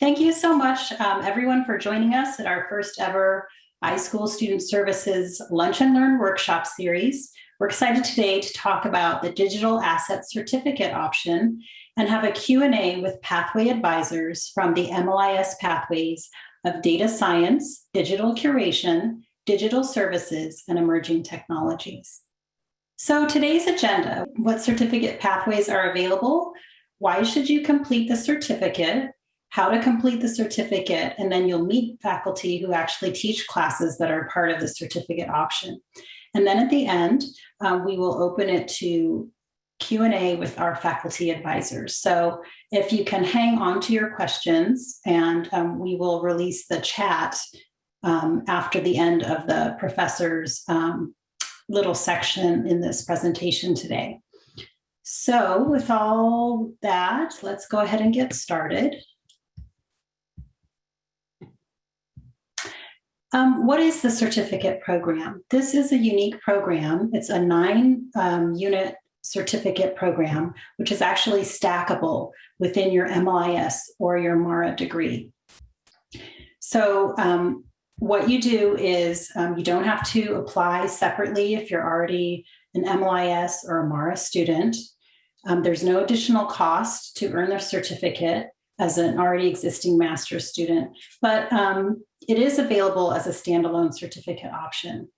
Thank you so much, um, everyone, for joining us at our first ever iSchool Student Services Lunch and Learn workshop series. We're excited today to talk about the digital asset certificate option and have a Q&A with pathway advisors from the MLIS pathways of data science, digital curation, digital services, and emerging technologies. So today's agenda, what certificate pathways are available, why should you complete the certificate, how to complete the certificate, and then you'll meet faculty who actually teach classes that are part of the certificate option. And then at the end, um, we will open it to Q&A with our faculty advisors. So if you can hang on to your questions and um, we will release the chat um, after the end of the professor's um, little section in this presentation today. So with all that, let's go ahead and get started. Um, what is the certificate program? This is a unique program. It's a nine um, unit certificate program, which is actually stackable within your MLIS or your MARA degree. So um, what you do is um, you don't have to apply separately if you're already an MLIS or a MARA student. Um, there's no additional cost to earn the certificate as an already existing master's student, but um, it is available as a standalone certificate option.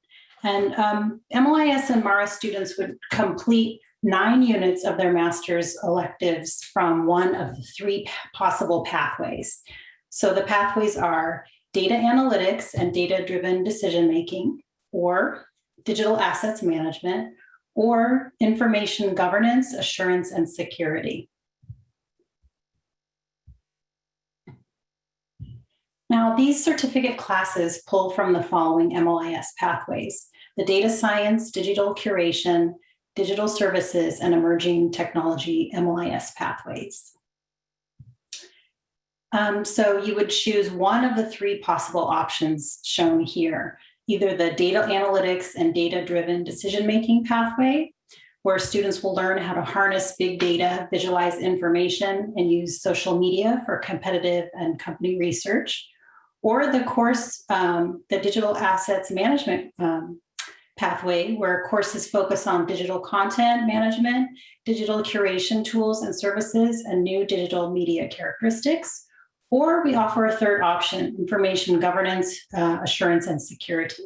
And um, MLIS and MARA students would complete nine units of their master's electives from one of the three possible pathways. So the pathways are data analytics and data-driven decision-making, or digital assets management, or information governance, assurance, and security. Now, these certificate classes pull from the following MLIS pathways, the data science, digital curation, digital services, and emerging technology MLIS pathways. Um, so you would choose one of the three possible options shown here, either the data analytics and data-driven decision-making pathway, where students will learn how to harness big data, visualize information, and use social media for competitive and company research, or the course, um, the digital assets management um, pathway, where courses focus on digital content management, digital curation tools and services, and new digital media characteristics. Or we offer a third option, information governance, uh, assurance, and security.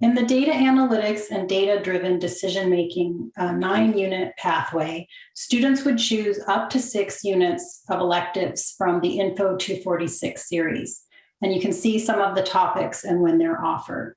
In the data analytics and data-driven decision-making uh, nine-unit pathway, students would choose up to six units of electives from the Info 246 series. And you can see some of the topics and when they're offered.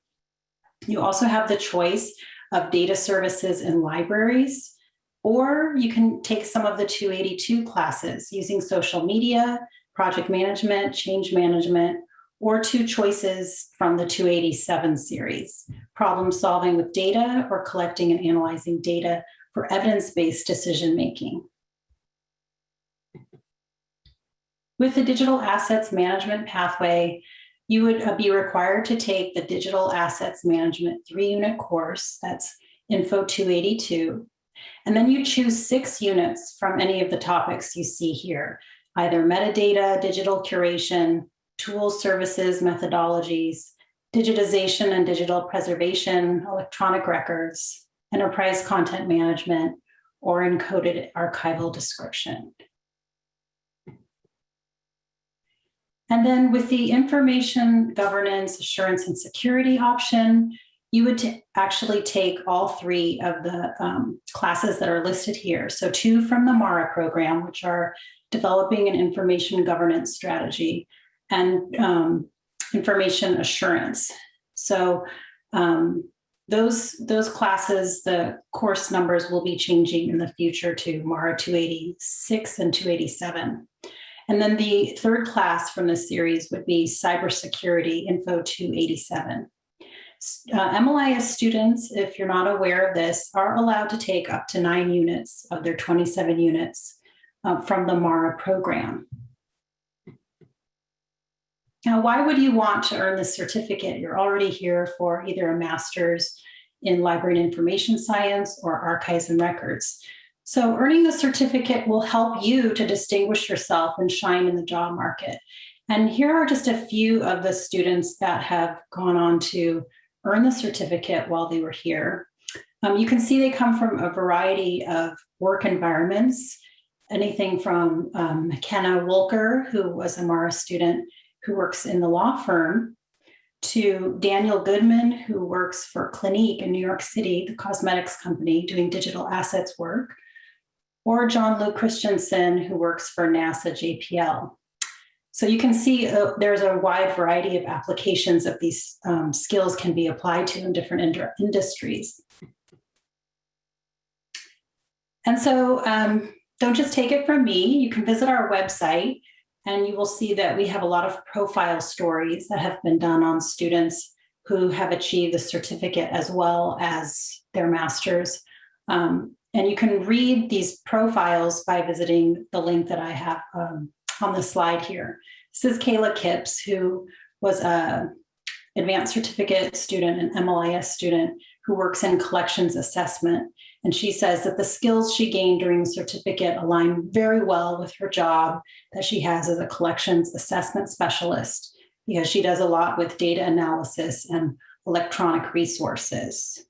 You also have the choice of data services and libraries, or you can take some of the 282 classes using social media, project management, change management, or two choices from the 287 series, problem solving with data or collecting and analyzing data for evidence-based decision-making. With the digital assets management pathway, you would uh, be required to take the digital assets management three unit course, that's info 282, and then you choose six units from any of the topics you see here, either metadata, digital curation, tools, services, methodologies, digitization and digital preservation, electronic records, enterprise content management, or encoded archival description. And then with the information governance, assurance, and security option, you would actually take all three of the um, classes that are listed here. So two from the MARA program, which are developing an information governance strategy, and um, information assurance. So um, those, those classes, the course numbers will be changing in the future to MARA 286 and 287. And then the third class from this series would be Cybersecurity Info 287. Uh, MLIS students, if you're not aware of this, are allowed to take up to nine units of their 27 units uh, from the MARA program. Now, why would you want to earn this certificate? You're already here for either a master's in library and information science or archives and records. So earning the certificate will help you to distinguish yourself and shine in the job market. And here are just a few of the students that have gone on to earn the certificate while they were here. Um, you can see they come from a variety of work environments, anything from um, McKenna Wolker, who was a Mara student who works in the law firm, to Daniel Goodman, who works for Clinique in New York City, the cosmetics company doing digital assets work, or John Luke Christensen, who works for NASA JPL. So you can see uh, there's a wide variety of applications that these um, skills can be applied to in different ind industries. And so um, don't just take it from me. You can visit our website and you will see that we have a lot of profile stories that have been done on students who have achieved the certificate as well as their master's. Um, and you can read these profiles by visiting the link that I have um, on the slide here. This is Kayla Kipps, who was a advanced certificate student, an MLIS student who works in collections assessment. And she says that the skills she gained during the certificate align very well with her job that she has as a collections assessment specialist, because she does a lot with data analysis and electronic resources.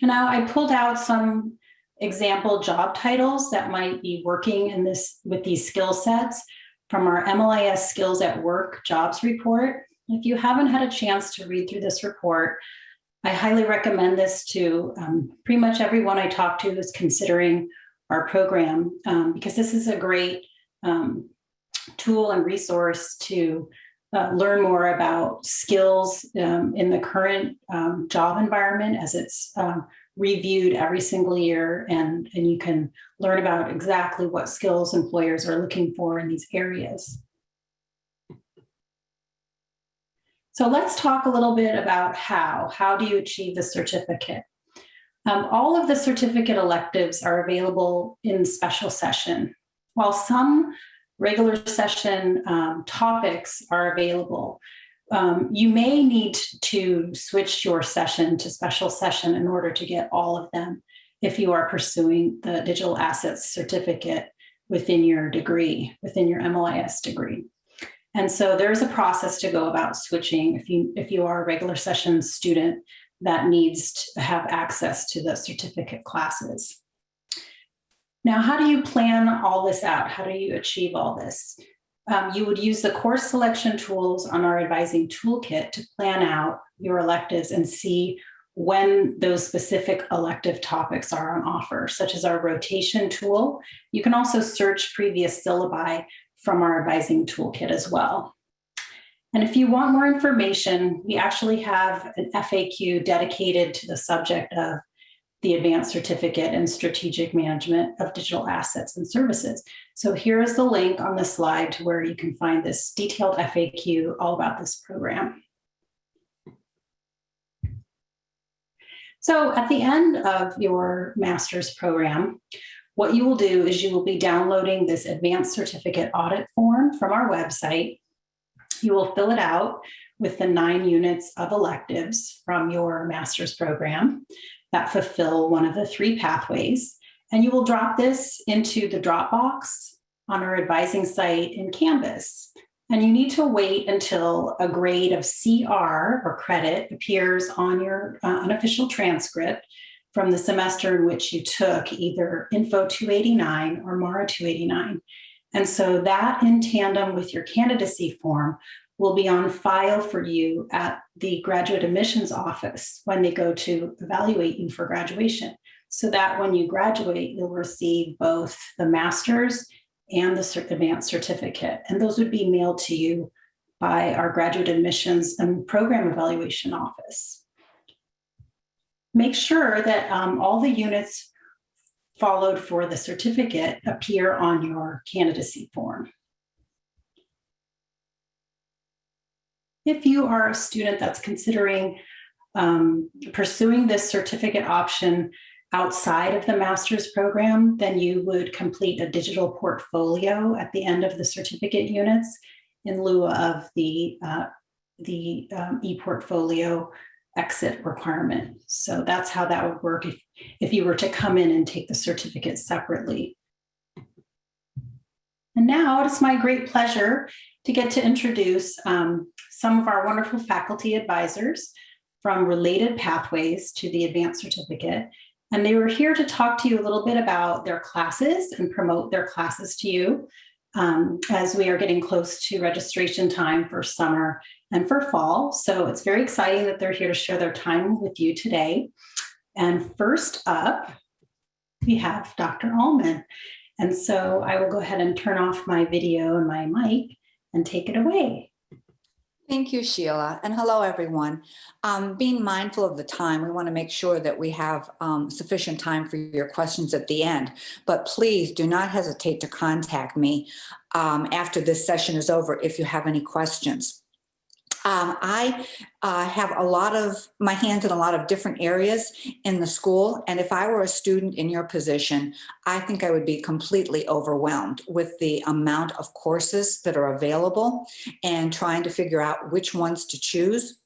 Now I pulled out some example job titles that might be working in this with these skill sets from our MLIS Skills at Work jobs report. If you haven't had a chance to read through this report, I highly recommend this to um, pretty much everyone I talk to who's considering our program, um, because this is a great um, tool and resource to uh, learn more about skills um, in the current um, job environment as it's um, reviewed every single year and, and you can learn about exactly what skills employers are looking for in these areas. So let's talk a little bit about how. How do you achieve the certificate? Um, all of the certificate electives are available in special session. While some regular session um, topics are available. Um, you may need to switch your session to special session in order to get all of them if you are pursuing the digital assets certificate within your degree, within your MLIS degree. And so there's a process to go about switching if you if you are a regular session student that needs to have access to the certificate classes. Now, how do you plan all this out? How do you achieve all this? Um, you would use the course selection tools on our advising toolkit to plan out your electives and see when those specific elective topics are on offer, such as our rotation tool. You can also search previous syllabi from our advising toolkit as well. And if you want more information, we actually have an FAQ dedicated to the subject of the advanced certificate in strategic management of digital assets and services. So here is the link on the slide to where you can find this detailed FAQ all about this program. So at the end of your master's program, what you will do is you will be downloading this advanced certificate audit form from our website. You will fill it out with the nine units of electives from your master's program that fulfill one of the three pathways. And you will drop this into the Dropbox on our advising site in Canvas. And you need to wait until a grade of CR or credit appears on your uh, unofficial transcript from the semester in which you took either Info 289 or MARA 289. And so that in tandem with your candidacy form will be on file for you at the graduate admissions office when they go to evaluate you for graduation. So that when you graduate, you'll receive both the master's and the advanced certificate. And those would be mailed to you by our graduate admissions and program evaluation office. Make sure that um, all the units followed for the certificate appear on your candidacy form. if you are a student that's considering um, pursuing this certificate option outside of the master's program, then you would complete a digital portfolio at the end of the certificate units in lieu of the, uh, the um, e-portfolio exit requirement. So that's how that would work if, if you were to come in and take the certificate separately. And now it's my great pleasure to get to introduce um, some of our wonderful faculty advisors from related pathways to the advanced certificate. And they were here to talk to you a little bit about their classes and promote their classes to you um, as we are getting close to registration time for summer and for fall. So it's very exciting that they're here to share their time with you today. And first up, we have Dr. Alman. And so I will go ahead and turn off my video and my mic and take it away. Thank you, Sheila, and hello, everyone. Um, being mindful of the time, we want to make sure that we have um, sufficient time for your questions at the end. But please do not hesitate to contact me um, after this session is over if you have any questions. Um, I uh, have a lot of my hands in a lot of different areas in the school. And if I were a student in your position, I think I would be completely overwhelmed with the amount of courses that are available and trying to figure out which ones to choose.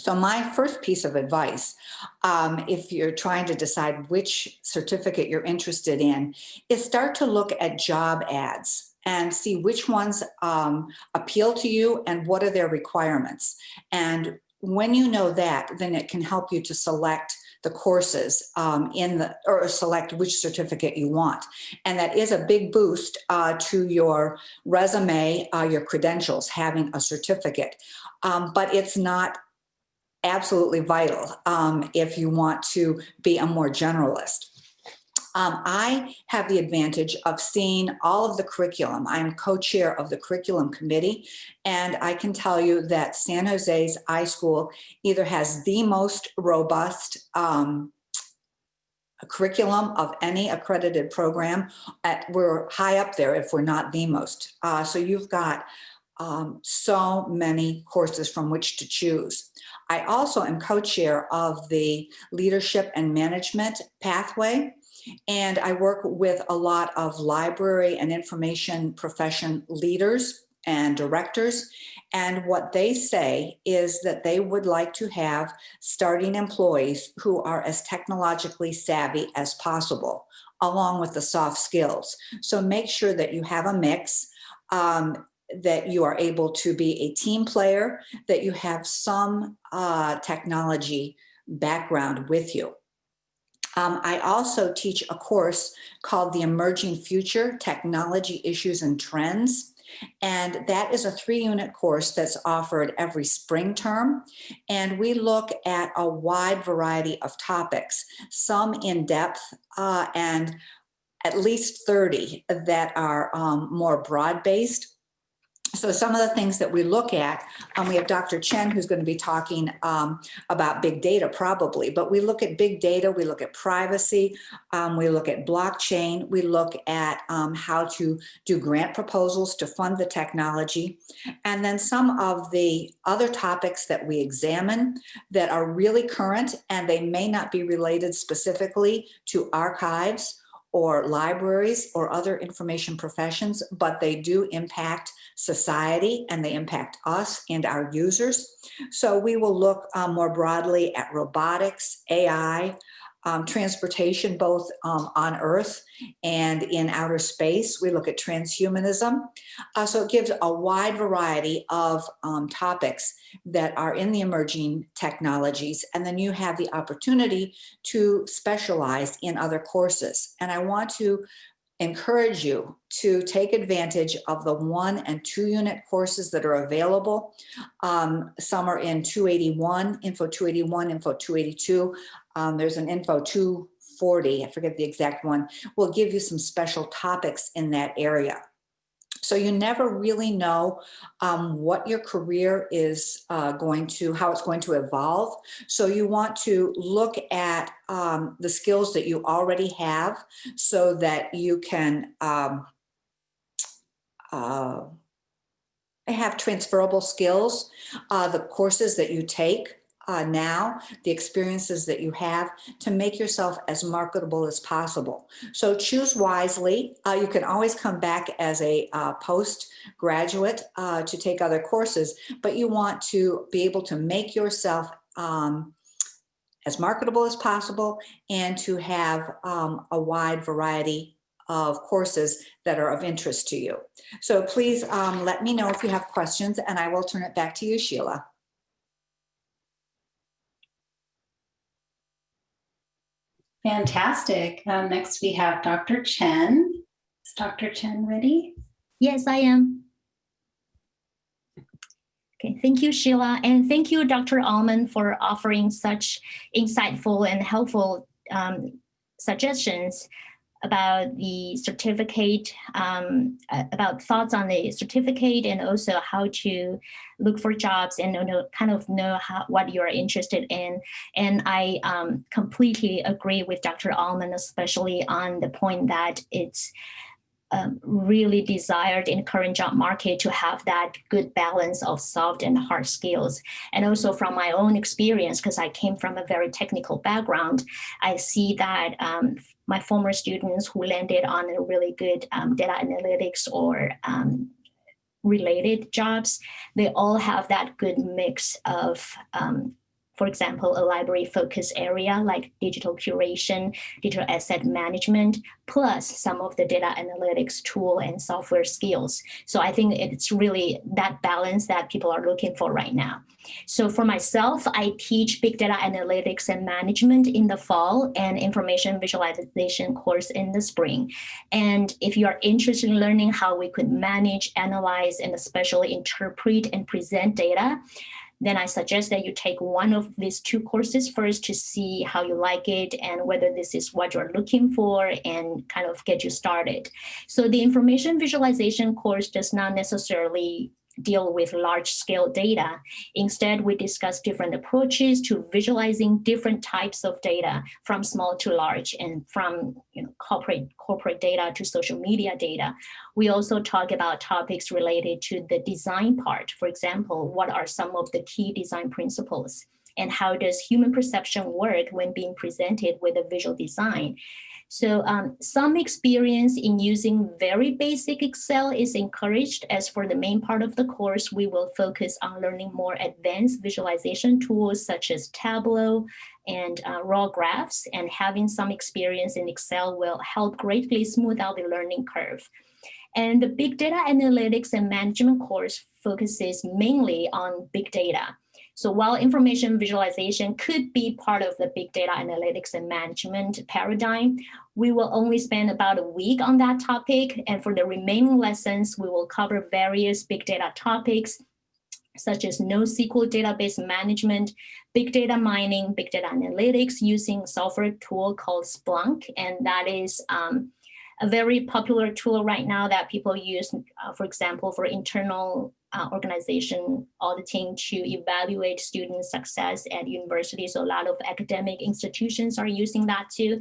So my first piece of advice, um, if you're trying to decide which certificate you're interested in, is start to look at job ads and see which ones um, appeal to you and what are their requirements. And when you know that, then it can help you to select the courses um, in the, or select which certificate you want. And that is a big boost uh, to your resume, uh, your credentials, having a certificate. Um, but it's not absolutely vital um, if you want to be a more generalist. Um, I have the advantage of seeing all of the curriculum. I'm co-chair of the curriculum committee, and I can tell you that San Jose's iSchool either has the most robust um, curriculum of any accredited program. At, we're high up there if we're not the most. Uh, so you've got um, so many courses from which to choose. I also am co-chair of the leadership and management pathway. And I work with a lot of library and information profession leaders and directors. And what they say is that they would like to have starting employees who are as technologically savvy as possible, along with the soft skills. So make sure that you have a mix. Um, that you are able to be a team player, that you have some uh, technology background with you. Um, I also teach a course called the Emerging Future Technology Issues and Trends. And that is a three unit course that's offered every spring term. And we look at a wide variety of topics, some in depth uh, and at least 30 that are um, more broad based so some of the things that we look at, um, we have Dr. Chen who's going to be talking um, about big data probably, but we look at big data, we look at privacy, um, we look at blockchain, we look at um, how to do grant proposals to fund the technology. And then some of the other topics that we examine that are really current and they may not be related specifically to archives or libraries or other information professions, but they do impact society and they impact us and our users. So we will look um, more broadly at robotics, AI, um, transportation, both um, on Earth and in outer space. We look at transhumanism. Uh, so it gives a wide variety of um, topics that are in the emerging technologies. And then you have the opportunity to specialize in other courses. And I want to encourage you to take advantage of the one and two unit courses that are available. Um, some are in 281, Info 281, Info 282. Um, there's an Info 240, I forget the exact one, will give you some special topics in that area. So you never really know um, what your career is uh, going to, how it's going to evolve. So you want to look at um, the skills that you already have so that you can um, uh, have transferable skills. Uh, the courses that you take uh, now, the experiences that you have to make yourself as marketable as possible. So choose wisely. Uh, you can always come back as a uh, postgraduate uh, to take other courses, but you want to be able to make yourself um, as marketable as possible and to have um, a wide variety of courses that are of interest to you. So please um, let me know if you have questions and I will turn it back to you, Sheila. Fantastic. Um, next, we have Dr. Chen. Is Dr. Chen ready? Yes, I am. Okay, thank you, Sheila, and thank you, Dr. Alman, for offering such insightful and helpful um, suggestions about the certificate, um, about thoughts on the certificate and also how to look for jobs and know, kind of know how, what you're interested in. And I um, completely agree with Dr. Alman, especially on the point that it's um, really desired in current job market to have that good balance of soft and hard skills. And also from my own experience, because I came from a very technical background, I see that um, my former students who landed on a really good um, data analytics or um, related jobs, they all have that good mix of um, for example, a library focus area like digital curation, digital asset management, plus some of the data analytics tool and software skills. So I think it's really that balance that people are looking for right now. So for myself, I teach big data analytics and management in the fall and information visualization course in the spring. And if you are interested in learning how we could manage, analyze, and especially interpret and present data, then I suggest that you take one of these two courses first to see how you like it and whether this is what you're looking for and kind of get you started. So the information visualization course does not necessarily deal with large scale data. Instead, we discuss different approaches to visualizing different types of data from small to large and from you know, corporate, corporate data to social media data. We also talk about topics related to the design part. For example, what are some of the key design principles? And how does human perception work when being presented with a visual design? So um, some experience in using very basic Excel is encouraged. As for the main part of the course, we will focus on learning more advanced visualization tools such as Tableau and uh, RAWGraphs and having some experience in Excel will help greatly smooth out the learning curve. And the big data analytics and management course focuses mainly on big data. So while information visualization could be part of the big data analytics and management paradigm, we will only spend about a week on that topic. And for the remaining lessons, we will cover various big data topics such as NoSQL database management, big data mining, big data analytics using software tool called Splunk. And that is um, a very popular tool right now that people use, uh, for example, for internal uh, organization auditing to evaluate student success at universities. So a lot of academic institutions are using that too.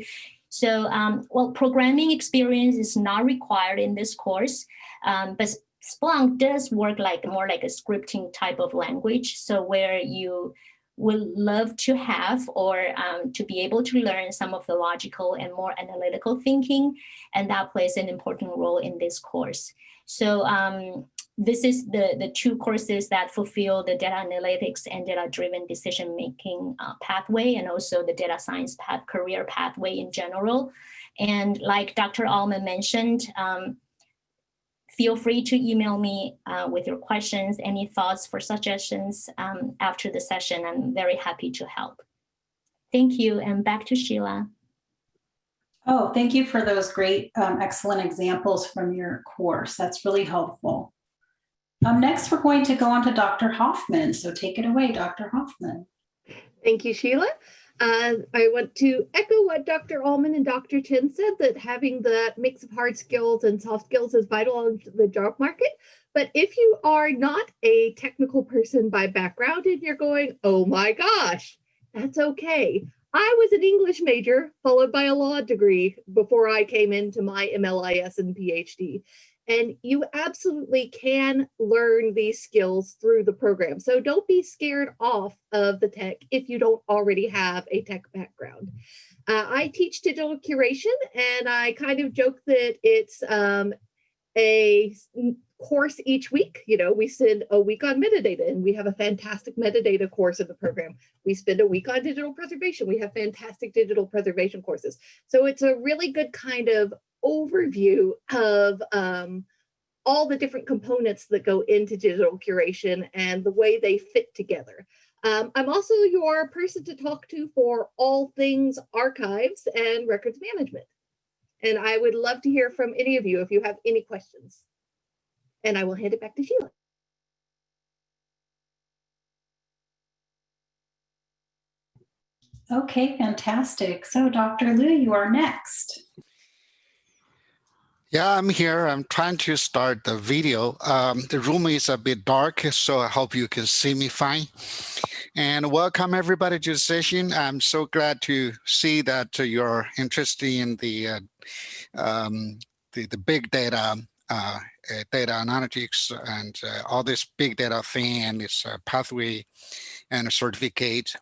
So, um, well, programming experience is not required in this course, um, but Splunk does work like more like a scripting type of language. So where you would love to have or um, to be able to learn some of the logical and more analytical thinking, and that plays an important role in this course. So um, this is the, the two courses that fulfill the data analytics and data-driven decision-making uh, pathway and also the data science path, career pathway in general. And like Dr. Alman mentioned, um, feel free to email me uh, with your questions, any thoughts for suggestions um, after the session. I'm very happy to help. Thank you, and back to Sheila. Oh, thank you for those great, um, excellent examples from your course. That's really helpful. Um, next, we're going to go on to Dr. Hofman. So take it away, Dr. Hofman. Thank you, Sheila. Uh, I want to echo what Dr. Alman and Dr. Chen said that having the mix of hard skills and soft skills is vital on the job market. But if you are not a technical person by background and you're going, oh my gosh, that's okay. I was an English major followed by a law degree before I came into my MLIS and PhD. And you absolutely can learn these skills through the program. So don't be scared off of the tech if you don't already have a tech background. Uh, I teach digital curation and I kind of joke that it's um, a course each week. You know, we send a week on metadata and we have a fantastic metadata course in the program. We spend a week on digital preservation. We have fantastic digital preservation courses. So it's a really good kind of overview of um, all the different components that go into digital curation and the way they fit together. Um, I'm also your person to talk to for all things archives and records management. And I would love to hear from any of you if you have any questions. And I will hand it back to Sheila. Okay, fantastic. So Dr. Liu, you are next. Yeah, I'm here. I'm trying to start the video. Um, the room is a bit dark, so I hope you can see me fine. And welcome everybody to the session. I'm so glad to see that you're interested in the uh, um, the, the big data, uh, uh, data analytics, and uh, all this big data thing and this uh, pathway and certificate.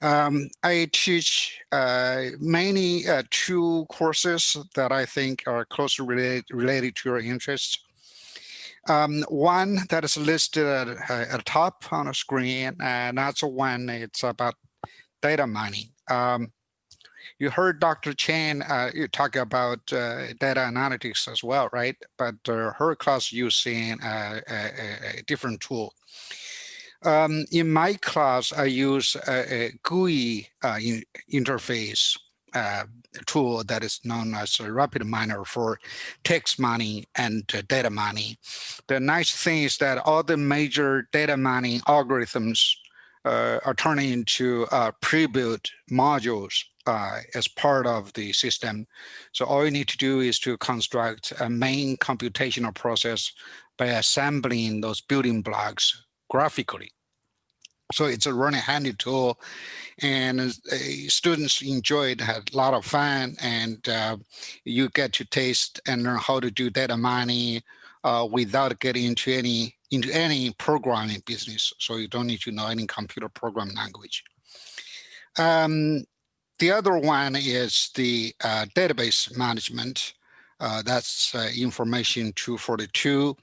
Um, I teach uh, mainly uh, two courses that I think are closely related, related to your interests. Um, one that is listed at, at the top on the screen, and that's one, it's about data mining. Um, you heard Dr. Chen uh, you talk about uh, data analytics as well, right? But uh, her class using a, a, a different tool. Um, in my class, I use a, a GUI uh, in, interface uh, tool that is known as a RapidMiner for text mining and uh, data mining. The nice thing is that all the major data mining algorithms uh, are turning into uh, pre-built modules uh, as part of the system. So all you need to do is to construct a main computational process by assembling those building blocks graphically. So it's a running handy tool and uh, students enjoyed, had a lot of fun and uh, you get to taste and learn how to do data mining uh, without getting into any into any programming business. So you don't need to know any computer program language. Um, the other one is the uh, database management. Uh, that's uh, information 242.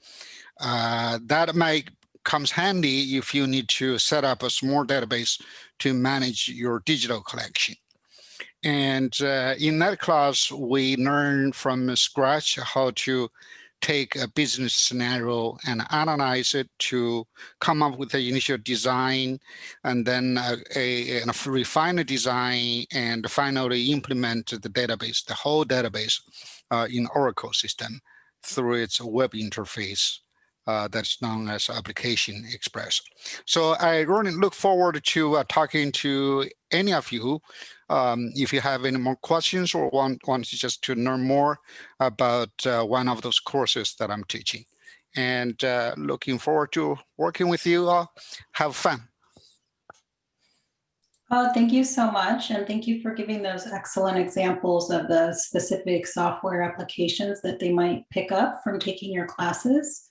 that might comes handy if you need to set up a small database to manage your digital collection. And uh, in that class, we learn from scratch how to take a business scenario and analyze it to come up with the initial design and then a, a, a refine the design and finally implement the database, the whole database uh, in Oracle system through its web interface uh, that's known as Application Express. So I really look forward to uh, talking to any of you um, if you have any more questions or want, want to just to learn more about uh, one of those courses that I'm teaching. And uh, looking forward to working with you all. Have fun. Oh, thank you so much. And thank you for giving those excellent examples of the specific software applications that they might pick up from taking your classes.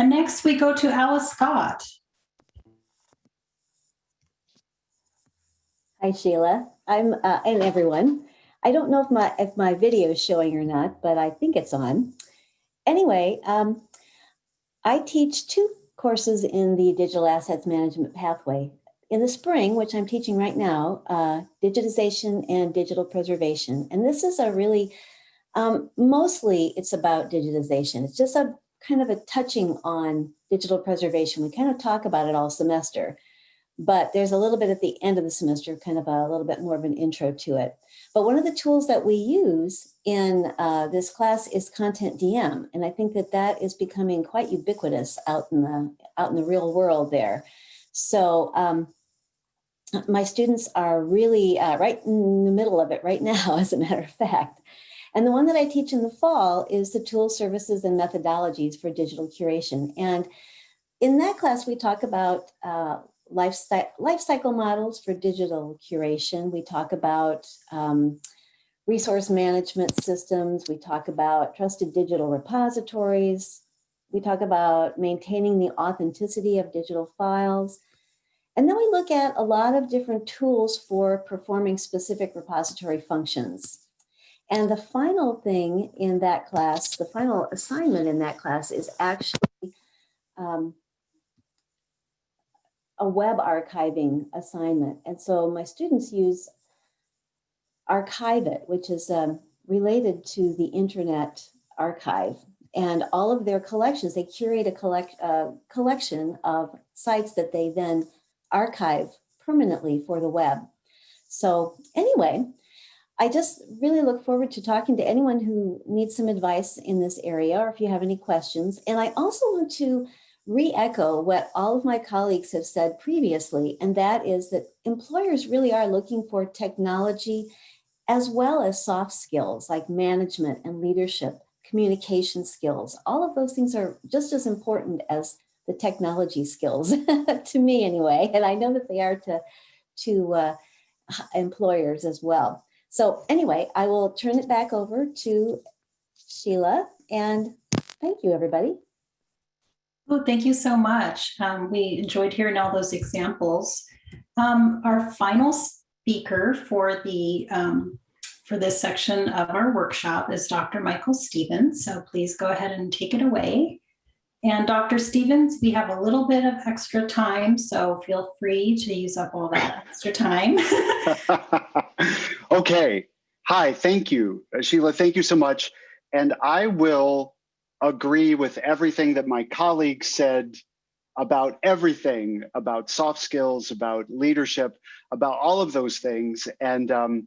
And next we go to Alyce Scott. Hi, Sheila. I'm uh, and everyone. I don't know if my if my video is showing or not, but I think it's on. Anyway, um, I teach two courses in the digital assets management pathway. In the spring, which I'm teaching right now, uh, digitization and digital preservation. And this is a really, um, mostly it's about digitization. It's just a kind of a touching on digital preservation. We kind of talk about it all semester, but there's a little bit at the end of the semester, kind of a, little bit more of an intro to it. But one of the tools that we use in uh, this class is CONTENTdm, and I think that that is becoming quite ubiquitous out in the out in the real world there. So um, my students are really uh, right in the middle of it right now, as a matter of fact. And the one that I teach in the fall is the tools, services, and methodologies for digital curation. And in that class, we talk about uh, life, cycle models for digital curation. We talk about um, resource management systems. We talk about trusted digital repositories. We talk about maintaining the authenticity of digital files. And then we look at a lot of different tools for performing specific repository functions. And the final thing in that class, the final assignment in that class is actually um, a web archiving assignment. And so my students use Archive-It, which is um, related to the Internet Archive. And all of their collections, they curate a collect, uh, collection of sites that they then archive permanently for the web. So anyway, I just really look forward to talking to anyone who needs some advice in this area or if you have any questions. And I also want to re-echo what all of my colleagues have said previously, and that is that employers really are looking for technology as well as soft skills like management and leadership, communication skills. All of those things are just as important as the technology skills to me anyway, and I know that they are to, to uh, employers as well. So anyway, I will turn it back over to Sheila and thank you everybody. Oh, thank you so much. Um, we enjoyed hearing all those examples. Um, our final speaker for the um, for this section of our workshop is Dr. Michael Stephens. So please go ahead and take it away. And Dr. Stephens, we have a little bit of extra time, so feel free to use up all that extra time. okay. Hi, thank you, Sheila. Thank you so much. And I will agree with everything that my colleagues said about everything, about soft skills, about leadership, about all of those things. And um,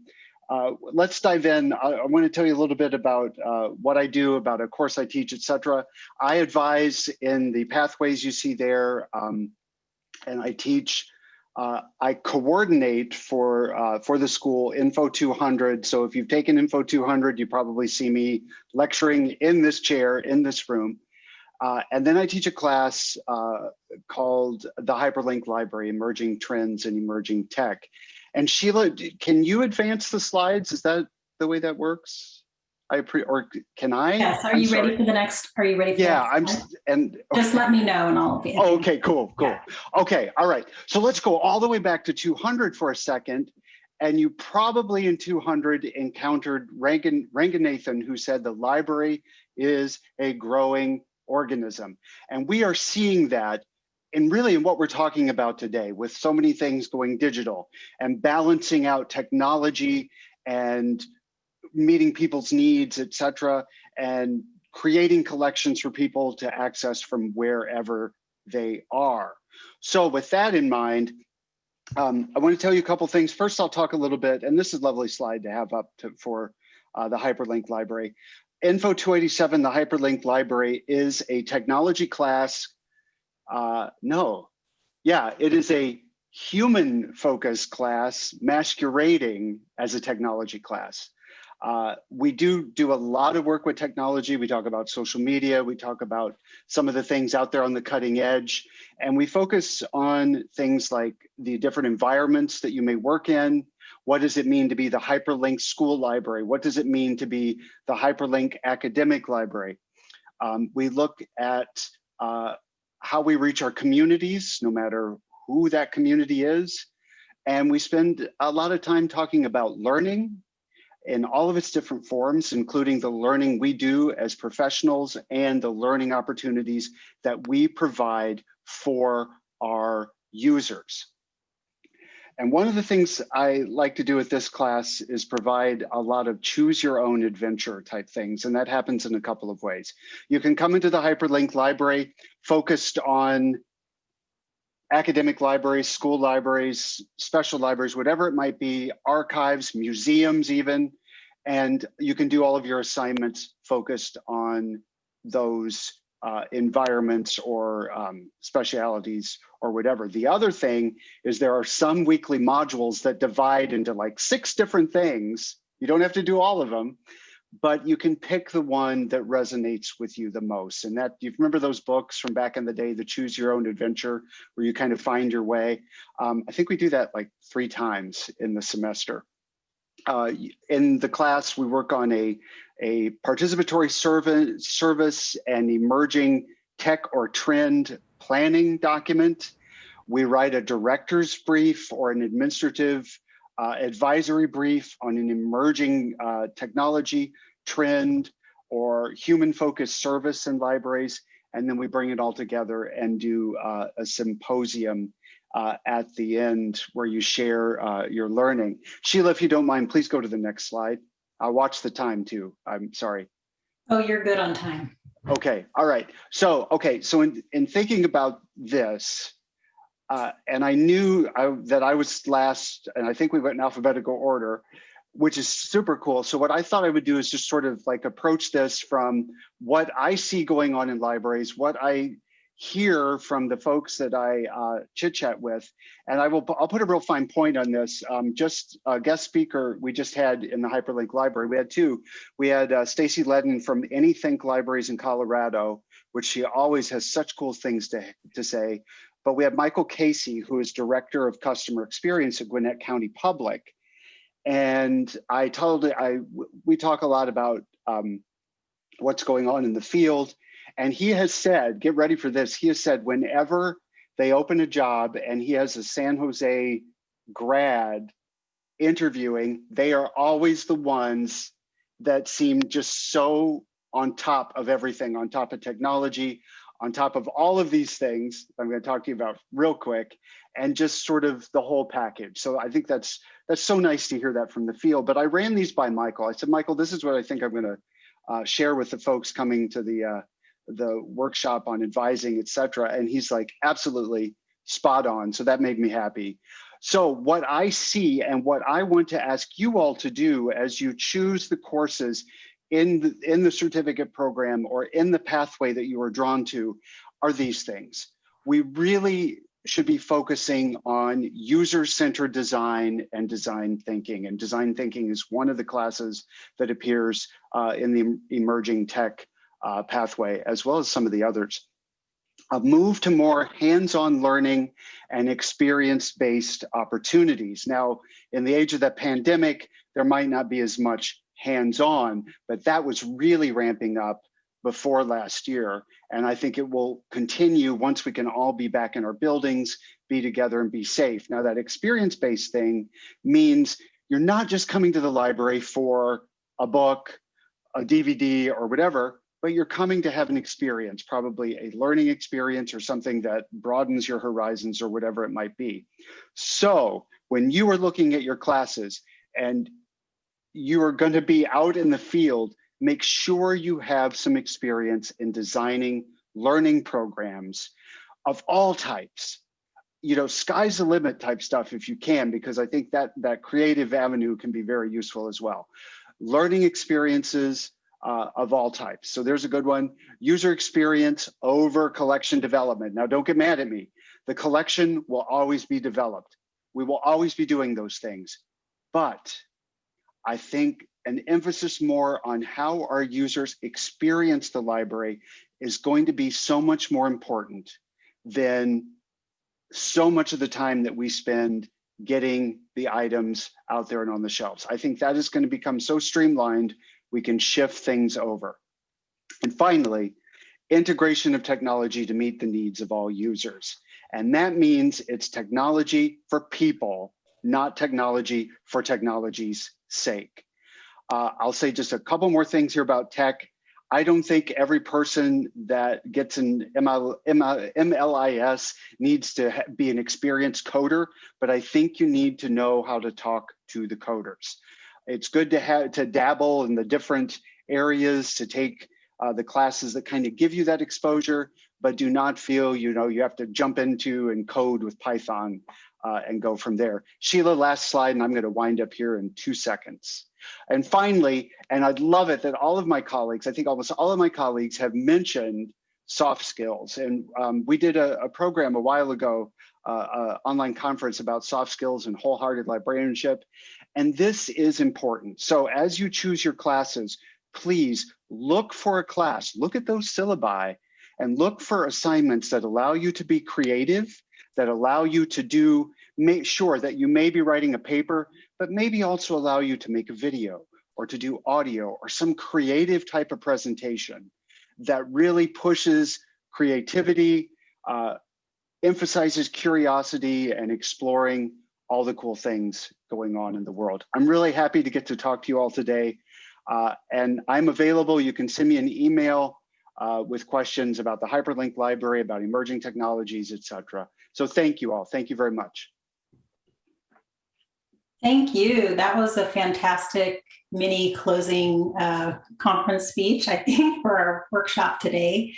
uh, let's dive in. I, I want to tell you a little bit about uh, what I do, about a course I teach, etc. I advise in the pathways you see there, um, and I teach uh, I coordinate for uh, for the school Info 200. So if you've taken Info 200, you probably see me lecturing in this chair in this room. Uh, and then I teach a class uh, called the Hyperlink Library, Emerging Trends and Emerging Tech. And Sheila, can you advance the slides? Is that the way that works? I pre or can I? Yes. Are I'm you sorry. ready for the next? Are you ready? For yeah, I'm. And okay. just let me know, and I'll be. Oh, okay, cool, cool. Yeah. Okay, all right. So let's go all the way back to 200 for a second. And you probably in 200 encountered Rangan, Ranganathan, who said the library is a growing organism. And we are seeing that and really in what we're talking about today with so many things going digital and balancing out technology and meeting people's needs, et cetera, and creating collections for people to access from wherever they are. So with that in mind, um, I want to tell you a couple things. First, I'll talk a little bit, and this is a lovely slide to have up to, for uh, the Hyperlink Library. Info 287, the Hyperlink Library, is a technology class. Uh, no, yeah, it is a human focused class masquerading as a technology class. Uh, we do do a lot of work with technology. We talk about social media. We talk about some of the things out there on the cutting edge. And we focus on things like the different environments that you may work in. What does it mean to be the hyperlink school library? What does it mean to be the hyperlink academic library? Um, we look at uh, how we reach our communities, no matter who that community is. And we spend a lot of time talking about learning, in all of its different forms, including the learning we do as professionals and the learning opportunities that we provide for our users. And one of the things I like to do with this class is provide a lot of choose your own adventure type things. And that happens in a couple of ways. You can come into the hyperlink library focused on academic libraries, school libraries, special libraries, whatever it might be, archives, museums even, and you can do all of your assignments focused on those uh, environments or um, specialities or whatever. The other thing is there are some weekly modules that divide into like six different things. You don't have to do all of them, but you can pick the one that resonates with you the most. And that, you remember those books from back in the day, the Choose Your Own Adventure, where you kind of find your way? Um, I think we do that like three times in the semester. Uh, in the class, we work on a, a participatory service, service and emerging tech or trend planning document. We write a director's brief or an administrative uh, advisory brief on an emerging uh, technology trend or human focused service in libraries. And then we bring it all together and do uh, a symposium uh, at the end where you share uh, your learning. Sheila, if you don't mind, please go to the next slide. I'll watch the time too. I'm sorry. Oh, you're good on time. Okay, all right. So, okay, so in, in thinking about this, uh, and I knew I, that I was last, and I think we went in alphabetical order, which is super cool. So what I thought I would do is just sort of like approach this from what I see going on in libraries, what I hear from the folks that I uh, chit chat with, and I will I'll put a real fine point on this. Um, just a guest speaker we just had in the Hyperlink Library. We had two. We had uh, Stacie Ledden from Anythink Libraries in Colorado, which she always has such cool things to to say. But we have Michael Casey, who is Director of Customer Experience at Gwinnett County Public. And I told I we talk a lot about um, what's going on in the field and he has said, get ready for this. He has said, whenever they open a job and he has a San Jose grad interviewing, they are always the ones that seem just so on top of everything, on top of technology, on top of all of these things I'm going to talk to you about real quick, and just sort of the whole package. So I think that's that's so nice to hear that from the field. But I ran these by Michael. I said, Michael, this is what I think I'm going to uh, share with the folks coming to the uh, the workshop on advising, etc. And he's like, absolutely spot on. So that made me happy. So what I see and what I want to ask you all to do as you choose the courses in the, in the certificate program or in the pathway that you are drawn to are these things. We really should be focusing on user-centered design and design thinking. And design thinking is one of the classes that appears uh, in the emerging tech uh, pathway, as well as some of the others. A move to more hands-on learning and experience-based opportunities. Now, in the age of the pandemic, there might not be as much hands-on, but that was really ramping up before last year. And I think it will continue once we can all be back in our buildings, be together and be safe. Now that experience-based thing means you're not just coming to the library for a book, a DVD or whatever, but you're coming to have an experience, probably a learning experience or something that broadens your horizons or whatever it might be. So when you are looking at your classes and you are going to be out in the field, make sure you have some experience in designing learning programs of all types. You know, sky's the limit type stuff if you can, because I think that that creative avenue can be very useful as well. Learning experiences, uh, of all types. So there's a good one. User experience over collection development. Now, don't get mad at me. The collection will always be developed. We will always be doing those things. But I think an emphasis more on how our users experience the library is going to be so much more important than so much of the time that we spend getting the items out there and on the shelves. I think that is going to become so streamlined we can shift things over. And finally, integration of technology to meet the needs of all users. And that means it's technology for people, not technology for technology's sake. Uh, I'll say just a couple more things here about tech. I don't think every person that gets an ML, ML, MLIS needs to be an experienced coder, but I think you need to know how to talk to the coders. It's good to have to dabble in the different areas to take uh, the classes that kind of give you that exposure, but do not feel you know you have to jump into and code with Python uh, and go from there. Sheila, last slide, and I'm going to wind up here in two seconds. And finally, and I'd love it that all of my colleagues, I think almost all of my colleagues have mentioned soft skills. And um, we did a, a, program a while ago, uh, uh, online conference about soft skills and wholehearted librarianship. And this is important. So as you choose your classes, please look for a class, look at those syllabi and look for assignments that allow you to be creative, that allow you to do, make sure that you may be writing a paper, but maybe also allow you to make a video or to do audio or some creative type of presentation that really pushes creativity, uh, emphasizes curiosity and exploring all the cool things going on in the world. I'm really happy to get to talk to you all today. Uh, and I'm available. You can send me an email uh, with questions about the Hyperlink Library, about emerging technologies, etc. So thank you all. Thank you very much. Thank you. That was a fantastic mini closing uh, conference speech, I think, for our workshop today.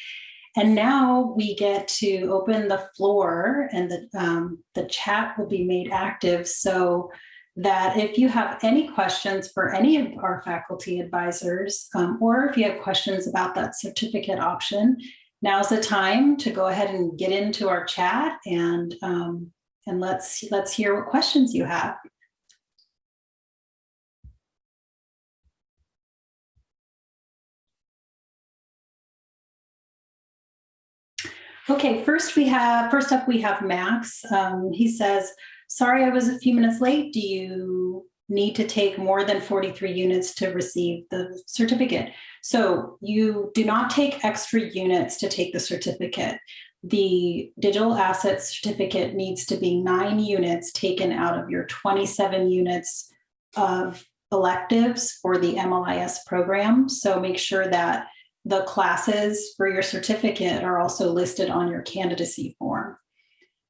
And now we get to open the floor and the, um, the chat will be made active so that if you have any questions for any of our faculty advisors, um, or if you have questions about that certificate option, now's the time to go ahead and get into our chat and, um, and let's, let's hear what questions you have. Okay, first we have, first up we have Max. Um, he says, sorry I was a few minutes late. Do you need to take more than 43 units to receive the certificate? So you do not take extra units to take the certificate. The digital assets certificate needs to be nine units taken out of your 27 units of electives for the MLIS program. So make sure that the classes for your certificate are also listed on your candidacy form.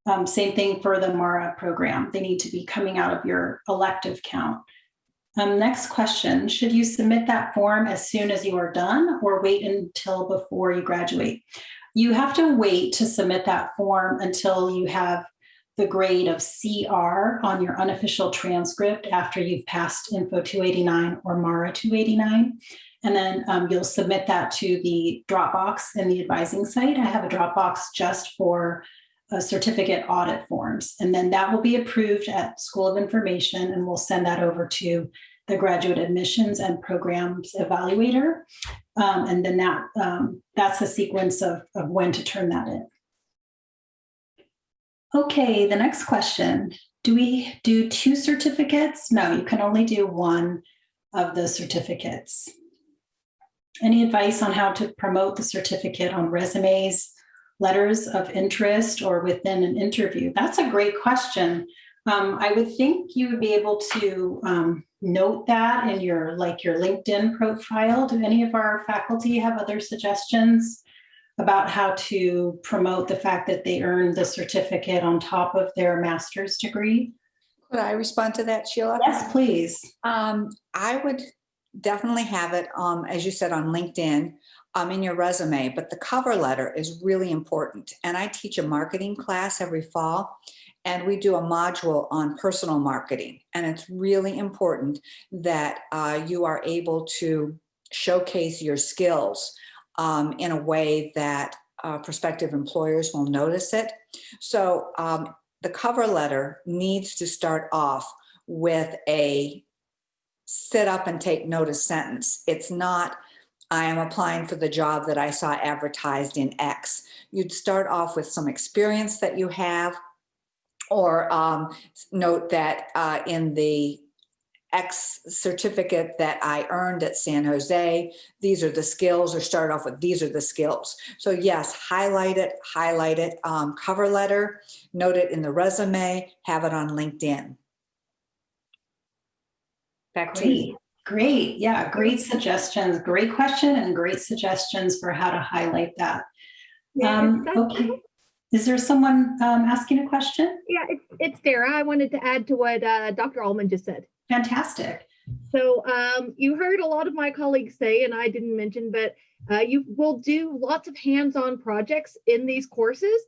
Um, same thing for the MARA program. They need to be coming out of your elective count. Um, next question, should you submit that form as soon as you are done or wait until before you graduate? You have to wait to submit that form until you have the grade of CR on your unofficial transcript after you've passed Info 289 or MARA 289. And then um, you'll submit that to the Dropbox in the advising site. I have a Dropbox just for uh, certificate audit forms. And then that will be approved at School of Information and we'll send that over to the graduate admissions and programs evaluator. Um, and then that um, that's the sequence of, of when to turn that in. Okay, the next question. Do we do two certificates? No, you can only do one of the certificates. Any advice on how to promote the certificate on resumes, letters of interest, or within an interview? That's a great question. Um, I would think you would be able to um, note that in your like your LinkedIn profile. Do any of our faculty have other suggestions about how to promote the fact that they earned the certificate on top of their master's degree? Could I respond to that, Sheila? Yes, please. Um, I would definitely have it, um, as you said, on LinkedIn, um, in your resume, but the cover letter is really important. And I teach a marketing class every fall, and we do a module on personal marketing. And it's really important that uh, you are able to showcase your skills um, in a way that uh, prospective employers will notice it. So um, the cover letter needs to start off with a sit up and take notice sentence. It's not, I am applying for the job that I saw advertised in X. You'd start off with some experience that you have or um, note that uh, in the X certificate that I earned at San Jose, these are the skills or start off with these are the skills. So yes, highlight it, highlight it, um, cover letter, note it in the resume, have it on LinkedIn. Back to you. Great. Yeah, great suggestions. Great question and great suggestions for how to highlight that. Yeah, Um, that's- okay. Is there someone um, asking a question? Yeah, it's, it's Dara. I wanted to add to what uh, Dr. Alman just said. Fantastic. So um, you heard a lot of my colleagues say, and I didn't mention, but uh, you will do lots of hands-on projects in these courses.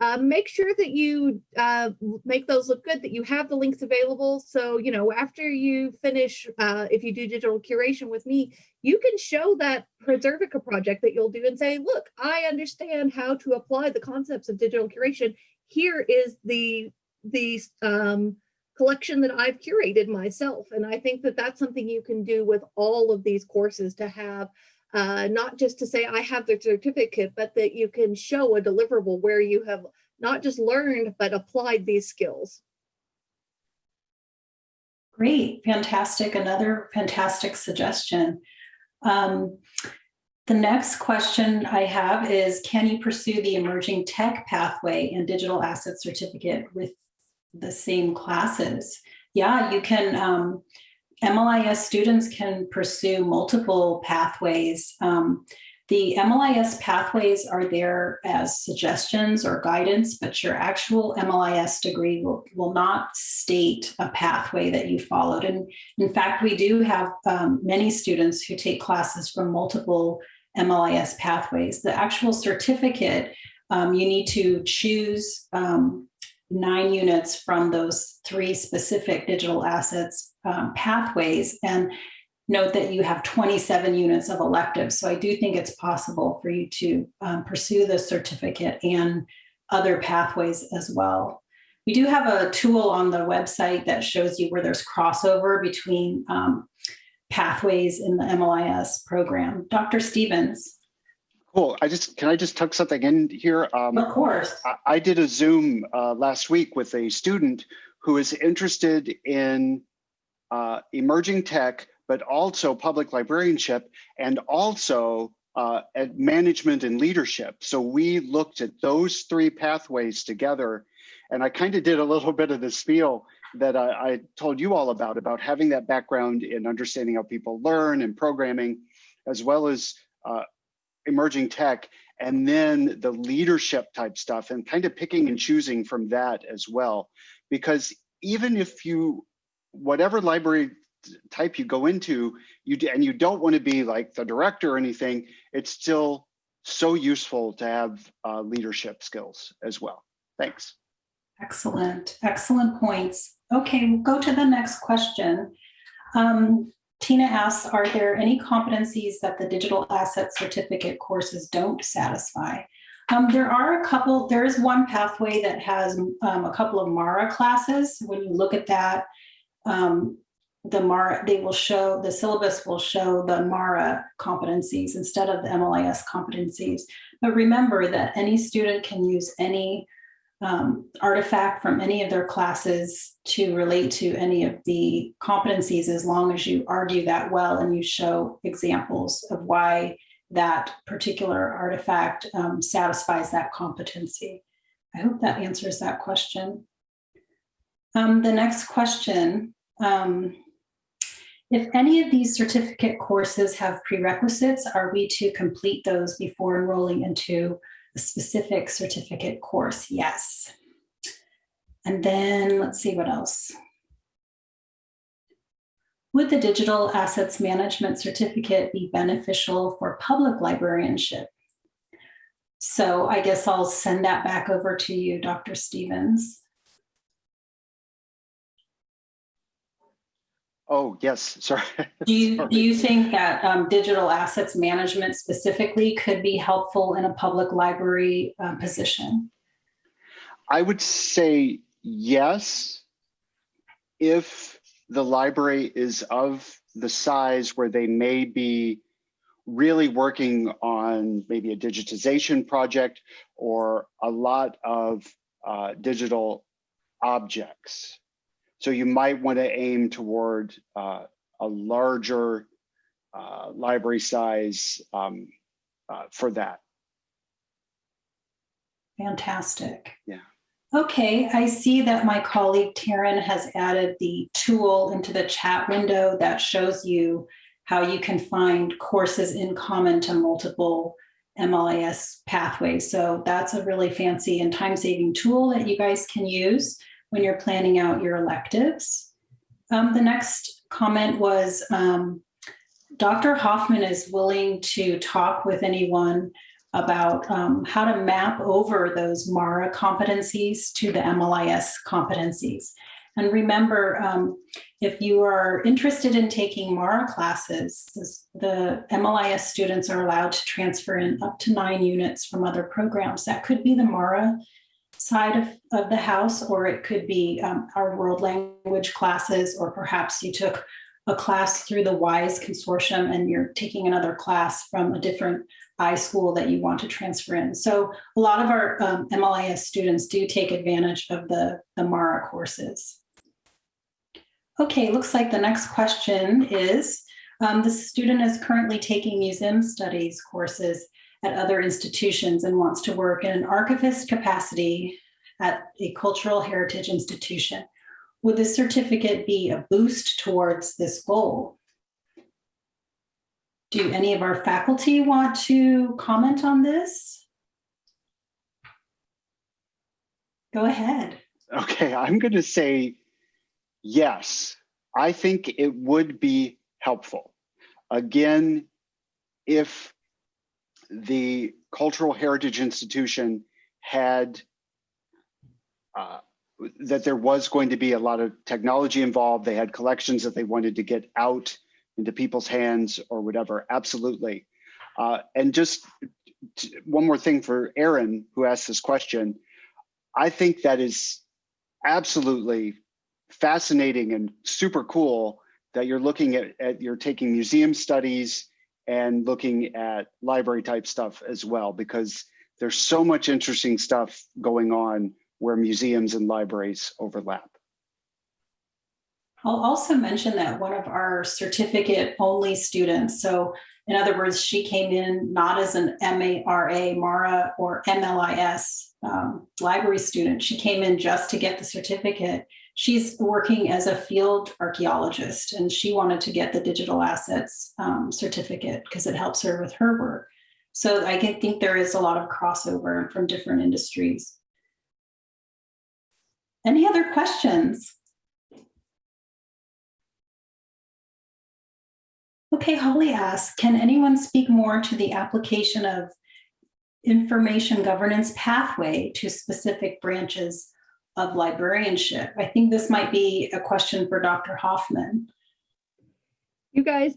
Uh, make sure that you uh, make those look good, that you have the links available. So, you know, after you finish, uh, if you do digital curation with me, you can show that Preservica project that you'll do and say, look, I understand how to apply the concepts of digital curation. Here is the, the um, collection that I've curated myself. And I think that that's something you can do with all of these courses to have uh, not just to say I have the certificate, but that you can show a deliverable where you have not just learned, but applied these skills. Great, fantastic. Another fantastic suggestion. Um, the next question I have is, can you pursue the emerging tech pathway and digital asset certificate with the same classes? Yeah, you can, um, MLIS students can pursue multiple pathways. Um, the MLIS pathways are there as suggestions or guidance, but your actual MLIS degree will, will not state a pathway that you followed. And in fact, we do have um, many students who take classes from multiple MLIS pathways. The actual certificate, um, you need to choose um, nine units from those three specific digital assets um, pathways. And note that you have 27 units of electives. So I do think it's possible for you to um, pursue the certificate and other pathways as well. We do have a tool on the website that shows you where there's crossover between um, pathways in the MLIS program. Dr. Stephens. Cool. I just, can I just tuck something in here? Um, of course. I, I did a Zoom uh, last week with a student who is interested in uh, emerging tech, but also public librarianship and also uh, at management and leadership. So we looked at those three pathways together. And I kind of did a little bit of the spiel that I, I, told you all about, about having that background in understanding how people learn and programming, as well as uh, emerging tech, and then the leadership type stuff and kind of picking and choosing from that as well. Because even if you, whatever library type you go into, you and you don't want to be like the director or anything, it's still so useful to have uh, leadership skills as well. Thanks. Excellent, excellent points. Okay, we'll go to the next question. Um, Tina asks, are there any competencies that the digital asset certificate courses don't satisfy? Um, there are a couple, there is one pathway that has um, a couple of MARA classes. When you look at that, um, the MARA, they will show, the syllabus will show the MARA competencies instead of the MLIS competencies. But remember that any student can use any um, artifact from any of their classes to relate to any of the competencies as long as you argue that well and you show examples of why that particular artifact um, satisfies that competency. I hope that answers that question. Um, the next question, um, if any of these certificate courses have prerequisites, are we to complete those before enrolling into a specific certificate course? Yes. And then let's see what else. Would the digital assets management certificate be beneficial for public librarianship? So I guess I'll send that back over to you, Dr. Stephens. Oh, yes, sorry. Do you, Sorry. do you think that um, digital assets management specifically could be helpful in a public library uh, position? I would say yes, if the library is of the size where they may be really working on maybe a digitization project or a lot of uh, digital objects. So you might want to aim toward uh, a larger uh, library size um, uh, for that. Fantastic. Yeah. Okay, I see that my colleague Taryn has added the tool into the chat window that shows you how you can find courses in common to multiple MLIS pathways. So that's a really fancy and time-saving tool that you guys can use when you're planning out your electives. Um, the next comment was um, Dr. Hofman is willing to talk with anyone about um, how to map over those MARA competencies to the MLIS competencies. And remember, um, if you are interested in taking MARA classes, the MLIS students are allowed to transfer in up to nine units from other programs. That could be the MARA side of, of the house, or it could be um, our world language classes, or perhaps you took a class through the WISE consortium and you're taking another class from a different iSchool that you want to transfer in. So a lot of our um, MLIS students do take advantage of the, the MARA courses. Okay, looks like the next question is, um, the student is currently taking museum studies courses at other institutions and wants to work in an archivist capacity at a cultural heritage institution. would this certificate be a boost towards this goal? Do any of our faculty want to comment on this? Go ahead. Okay, I'm going to say yes. I think it would be helpful. Again, if the Cultural Heritage Institution had uh, that there was going to be a lot of technology involved. They had collections that they wanted to get out into people's hands or whatever. Absolutely. Uh, and just one more thing for Aaron, who asked this question. I think that is absolutely fascinating and super cool that you're looking at, at you're taking museum studies and looking at library type stuff as well, because there's so much interesting stuff going on where museums and libraries overlap. I'll also mention that one of our certificate only students, so in other words, she came in not as an MARA, MARA, or MLIS um, library student. She came in just to get the certificate. She's working as a field archaeologist and she wanted to get the digital assets um, certificate because it helps her with her work. So I can think there is a lot of crossover from different industries. Any other questions? Okay, Holly asks, can anyone speak more to the application of information governance pathway to specific branches of librarianship? I think this might be a question for Dr. Hofman. You guys,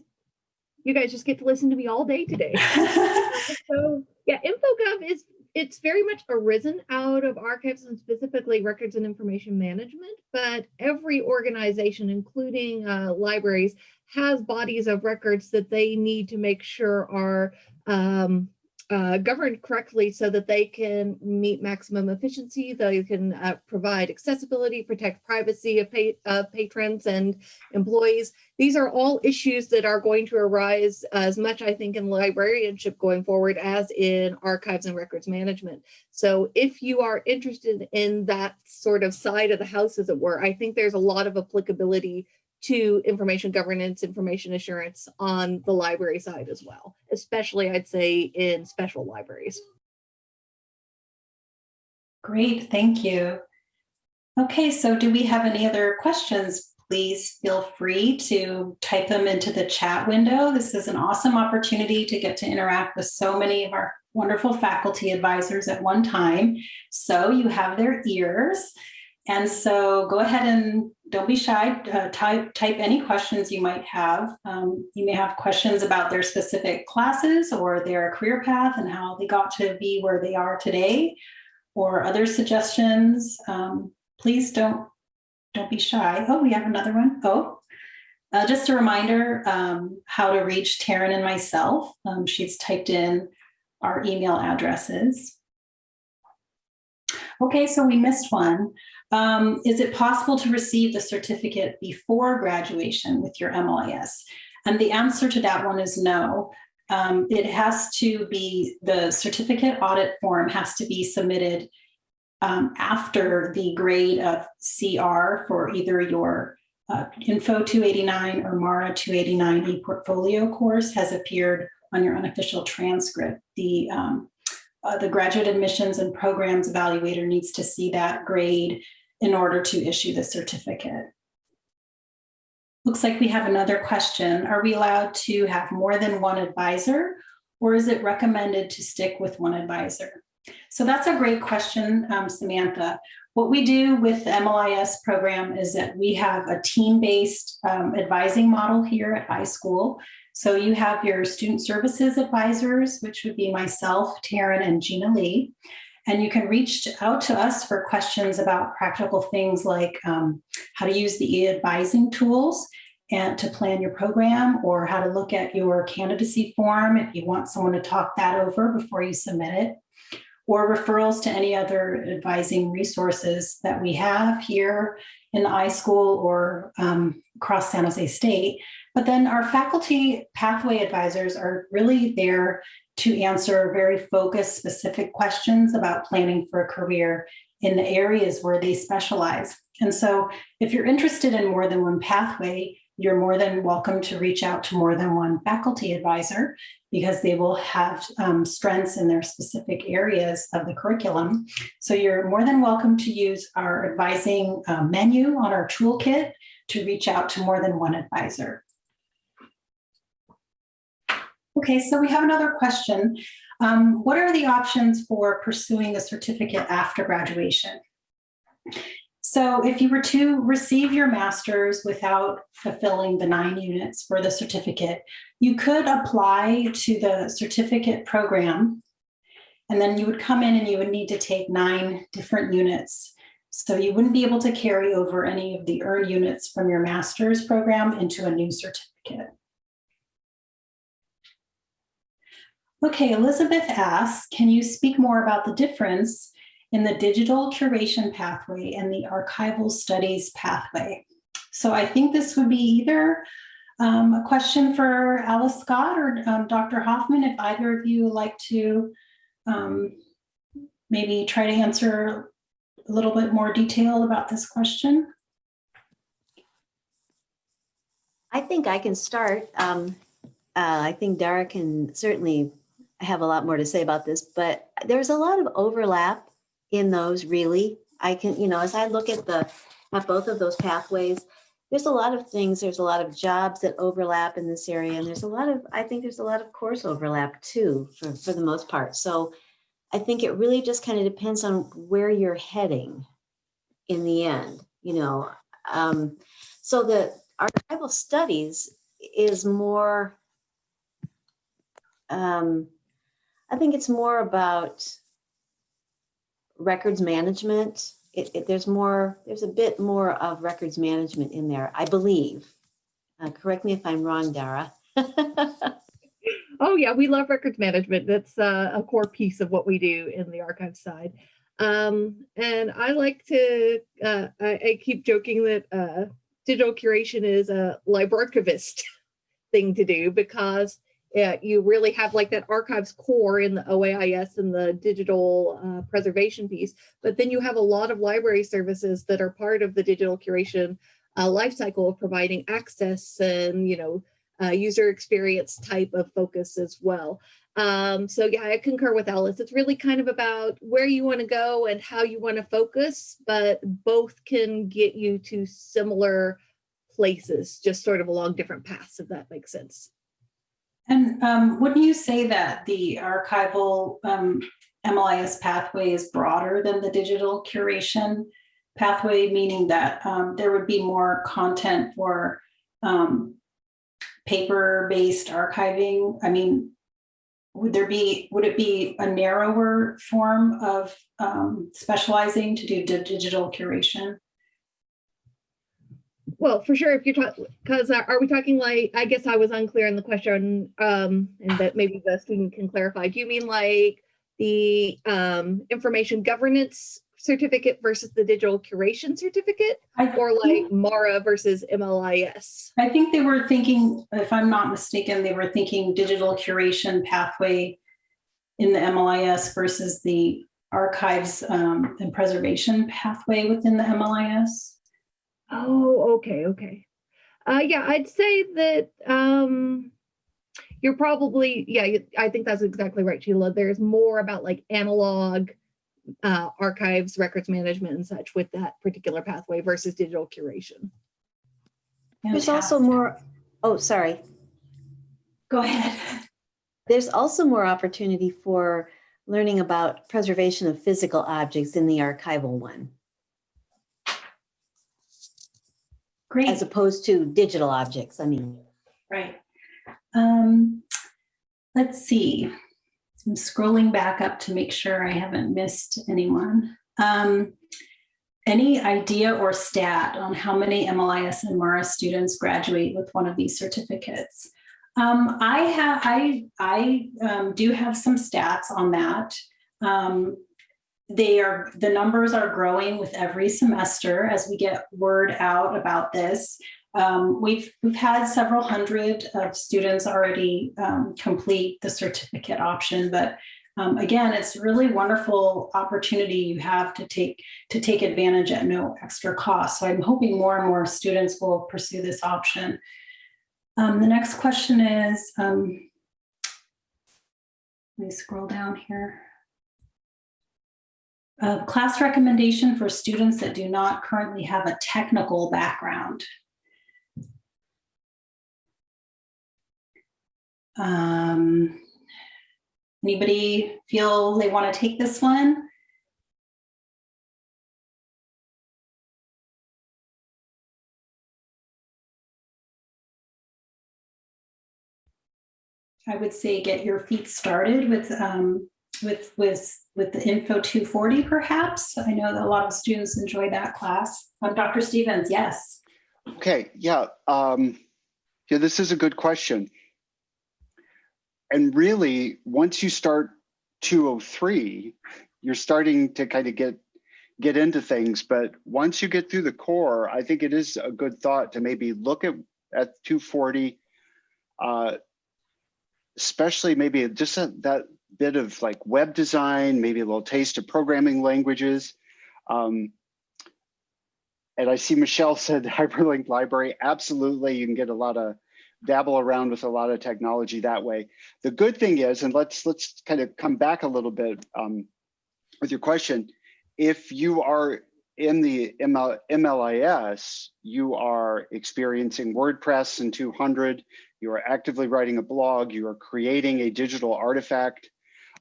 you guys just get to listen to me all day today. so yeah, InfoGov is it's very much arisen out of archives and specifically records and information management, but every organization, including uh, libraries, has bodies of records that they need to make sure are um, uh, governed correctly so that they can meet maximum efficiency, they can uh, provide accessibility, protect privacy of, pa patrons and employees. These are all issues that are going to arise as much, I think, in librarianship going forward as in archives and records management. So if you are interested in that sort of side of the house, as it were, I think there's a lot of applicability to information governance, information assurance on the library side as well, especially I'd say in special libraries. Great, thank you. Okay, so do we have any other questions? Please feel free to type them into the chat window. This is an awesome opportunity to get to interact with so many of our wonderful faculty advisors at one time. So you have their ears. And so go ahead and don't be shy, uh, type, type any questions you might have. Um, you may have questions about their specific classes or their career path and how they got to be where they are today or other suggestions. Um, please don't, don't be shy. Oh, we have another one. Oh, uh, just a reminder um, how to reach Taryn and myself. Um, she's typed in our email addresses. Okay, so we missed one. Um, is it possible to receive the certificate before graduation with your MLIS? And the answer to that one is no. Um, it has to be, the certificate audit form has to be submitted um, after the grade of CR for either your uh, Info 289 or MARA 289 portfolio course has appeared on your unofficial transcript. The um, uh, the graduate admissions and programs evaluator needs to see that grade in order to issue the certificate. Looks like we have another question. Are we allowed to have more than one advisor or is it recommended to stick with one advisor? So that's a great question, um, Samantha. What we do with the MLIS program is that we have a team-based um, advising model here at iSchool. So you have your student services advisors, which would be myself, Taryn, and Gina Lee. And you can reach out to us for questions about practical things like um, how to use the e-advising tools and to plan your program or how to look at your candidacy form if you want someone to talk that over before you submit it or referrals to any other advising resources that we have here in the iSchool or um, across San Jose State. But then our faculty pathway advisors are really there to answer very focused, specific questions about planning for a career in the areas where they specialize. And so if you're interested in more than one pathway, you're more than welcome to reach out to more than one faculty advisor because they will have um, strengths in their specific areas of the curriculum. So you're more than welcome to use our advising uh, menu on our toolkit to reach out to more than one advisor. Okay, so we have another question. Um, what are the options for pursuing a certificate after graduation? So if you were to receive your master's without fulfilling the nine units for the certificate, you could apply to the certificate program. And then you would come in and you would need to take nine different units. So you wouldn't be able to carry over any of the earned units from your master's program into a new certificate. Okay, Elizabeth asks, can you speak more about the difference in the digital curation pathway and the archival studies pathway. So I think this would be either um, a question for Alyce Scott or um, Dr. Hofman, if either of you like to um, maybe try to answer a little bit more detail about this question. I think I can start. Um, uh, I think Dara can certainly have a lot more to say about this, but there's a lot of overlap in those really. I can, you know, as I look at the, at both of those pathways, there's a lot of things, there's a lot of jobs that overlap in this area. And there's a lot of, I think there's a lot of course overlap too, for, for the most part. So I think it really just kind of depends on where you're heading in the end, you know. Um, so the archival studies is more, um, I think it's more about records management. It, it, there's more, there's a bit more of records management in there, I believe. Uh, correct me if I'm wrong, Dara. oh yeah, we love records management. That's uh, a core piece of what we do in the archive side. Um, and I like to, uh, I, I, keep joking that uh, digital curation is a librarchivist thing to do because yeah, you really have like that archives core in the OAIS and the digital uh, preservation piece, but then you have a lot of library services that are part of the digital curation uh, lifecycle of providing access and, you know, uh, user experience type of focus as well. Um, so yeah, I concur with Alyce. It's really kind of about where you want to go and how you want to focus, but both can get you to similar places, just sort of along different paths, if that makes sense. And um, wouldn't you say that the archival um, MLIS pathway is broader than the digital curation pathway, meaning that um, there would be more content for um, paper-based archiving? I mean, would there be, would it be a narrower form of um, specializing to do digital curation? Well, for sure, if you're talking, because are we talking like, I guess I was unclear in the question, um, and that maybe the student can clarify. Do you mean like the um, information governance certificate versus the digital curation certificate or like MARA versus MLIS? I think they were thinking, if I'm not mistaken, they were thinking digital curation pathway in the MLIS versus the archives um, and preservation pathway within the MLIS. Oh, okay, okay. Uh, yeah, I'd say that um, you're probably, yeah, I think that's exactly right, Sheila. There's more about like analog uh, archives, records management and such with that particular pathway versus digital curation. There's also more, oh, sorry. Go ahead. There's also more opportunity for learning about preservation of physical objects in the archival one. Great. as opposed to digital objects, I mean. Right. Um, let's see. I'm scrolling back up to make sure I haven't missed anyone. Um, any idea or stat on how many MLIS and MARA students graduate with one of these certificates? Um, I have, I, I um, do have some stats on that. Um, they are the numbers are growing with every semester as we get word out about this. Um, we've we've had several hundred of students already um, complete the certificate option, but Um, again, it's really wonderful opportunity you have to take to take advantage at no extra cost. So I'm hoping more and more students will pursue this option. Um, the next question is, um, let me scroll down here. Uh, class recommendation for students that do not currently have a technical background. Um, anybody feel they want to take this one? I would say get your feet started with um, with with with the info 240 perhaps. I know that a lot of students enjoy that class. Um, Dr. Stephens, yes. Okay, yeah. Um, yeah, this is a good question. And really, once you start 203, you're starting to kind of get get into things. But once you get through the core, I think it is a good thought to maybe look at at 240, uh, especially maybe just a, that bit of like web design, maybe a little taste of programming languages. Um, and I see Michelle said hyperlinked library. Absolutely, you can get a lot of dabble around with a lot of technology that way. The good thing is, and let's let's kind of come back a little bit um, with your question. If you are in the ML, MLIS, you are experiencing WordPress and 200, you are actively writing a blog, you are creating a digital artifact.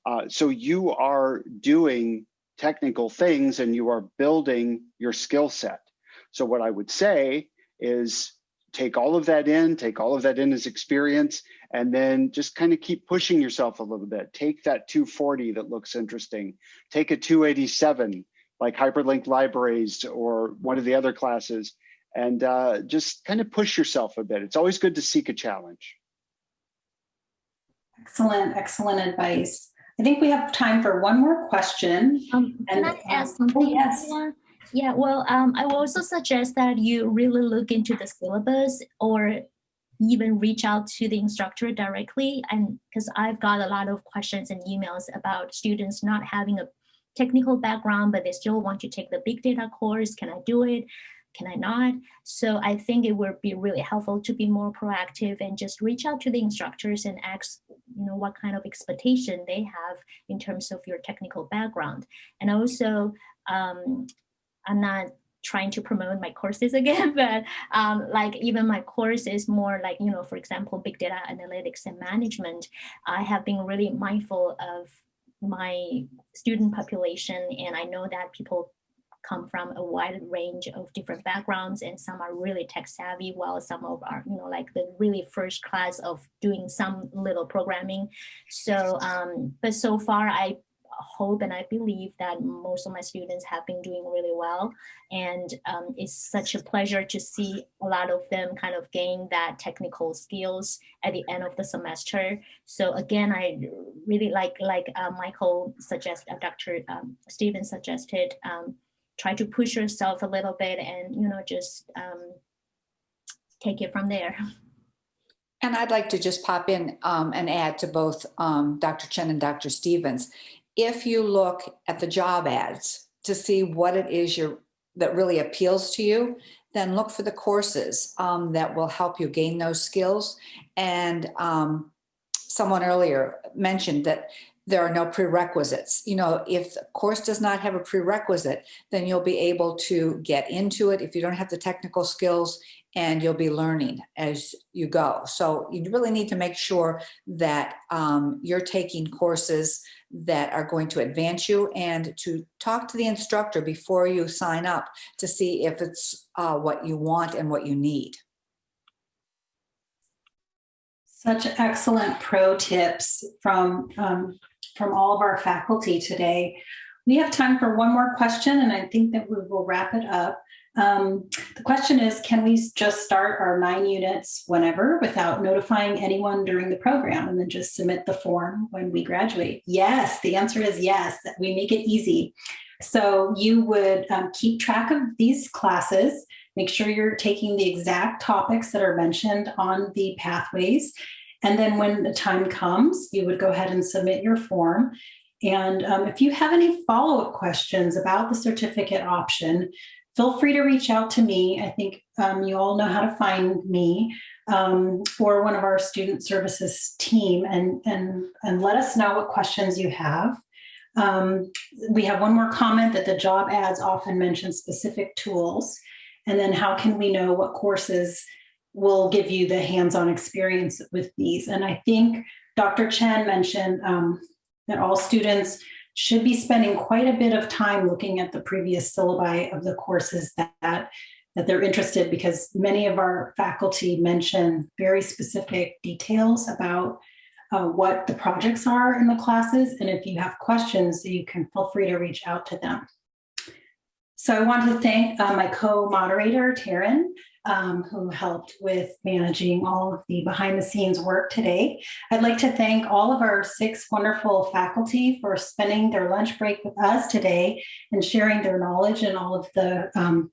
Uh, so you are doing technical things and you are building your skill set. So what I would say is take all of that in, take all of that in as experience, and then just kind of keep pushing yourself a little bit. Take that 240 that looks interesting. Take a 287 like hyperlinked libraries or one of the other classes, and uh, just kind of push yourself a bit. It's always good to seek a challenge. Excellent, excellent advice. I think we have time for one more question. Um, can And, I um, ask oh, something? yes. Yeah, well, um, I will also suggest that you really look into the syllabus or even reach out to the instructor directly. And because I've got a lot of questions and emails about students not having a technical background, but they still want to take the big data course. Can I do it? Can I not? So I think it would be really helpful to be more proactive and just reach out to the instructors and ask, you know, what kind of expectation they have in terms of your technical background. And also, um, I'm not trying to promote my courses again, but um, like even my course is more like, you know, for example, big data analytics and management. I have been really mindful of my student population and I know that people come from a wide range of different backgrounds and some are really tech savvy while some of are you know like the really first class of doing some little programming. So um but so far i hope and i believe that most of my students have been doing really well. And um, it's such a pleasure to see a lot of them kind of gain that technical skills at the end of the semester. So again i really like like uh, michael suggested uh, dr um, steven suggested um, try to push yourself a little bit and you know just um, take it from there. And I'd like to just pop in um, and add to both um, Dr. Chen and Dr. Stephens. If you look at the job ads to see what it is you're, that really appeals to you, then look for the courses um, that will help you gain those skills. And um, someone earlier mentioned that there are no prerequisites. You know, if the course does not have a prerequisite, then you'll be able to get into it if you don't have the technical skills and you'll be learning as you go. So you really need to make sure that um, you're taking courses that are going to advance you and to talk to the instructor before you sign up to see if it's uh, what you want and what you need. Such excellent pro tips from, um, from all of our faculty today. We have time for one more question, and I think that we will wrap it up. Um, the question is, can we just start our nine units whenever without notifying anyone during the program and then just submit the form when we graduate? Yes, the answer is yes, we make it easy. So you would um, keep track of these classes, make sure you're taking the exact topics that are mentioned on the pathways. And then when the time comes, you would go ahead and submit your form. And um, if you have any follow-up questions about the certificate option, feel free to reach out to me. I think um, you all know how to find me um, or one of our student services team and, and, and let us know what questions you have. Um, we have one more comment that the job ads often mention specific tools. And then how can we know what courses will give you the hands-on experience with these? And I think Dr. Chen mentioned um, that all students should be spending quite a bit of time looking at the previous syllabi of the courses that, that they're interested because many of our faculty mention very specific details about uh, what the projects are in the classes. And if you have questions, you can feel free to reach out to them. So I want to thank uh, my co-moderator, Taryn, um, who helped with managing all of the behind the scenes work today. I'd like to thank all of our six wonderful faculty for spending their lunch break with us today and sharing their knowledge in all of the um,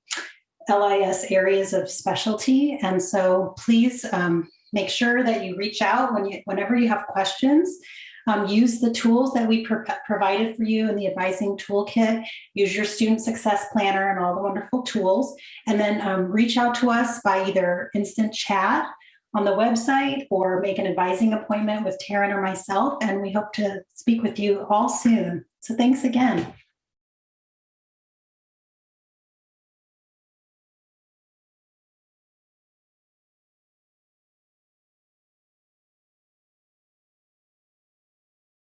LIS areas of specialty. And so please um, make sure that you reach out when you, whenever you have questions. Um, use the tools that we pro provided for you in the advising toolkit. Use your student success planner and all the wonderful tools. And then um, reach out to us by either instant chat on the website or make an advising appointment with Taryn or myself. And we hope to speak with you all soon. So thanks again.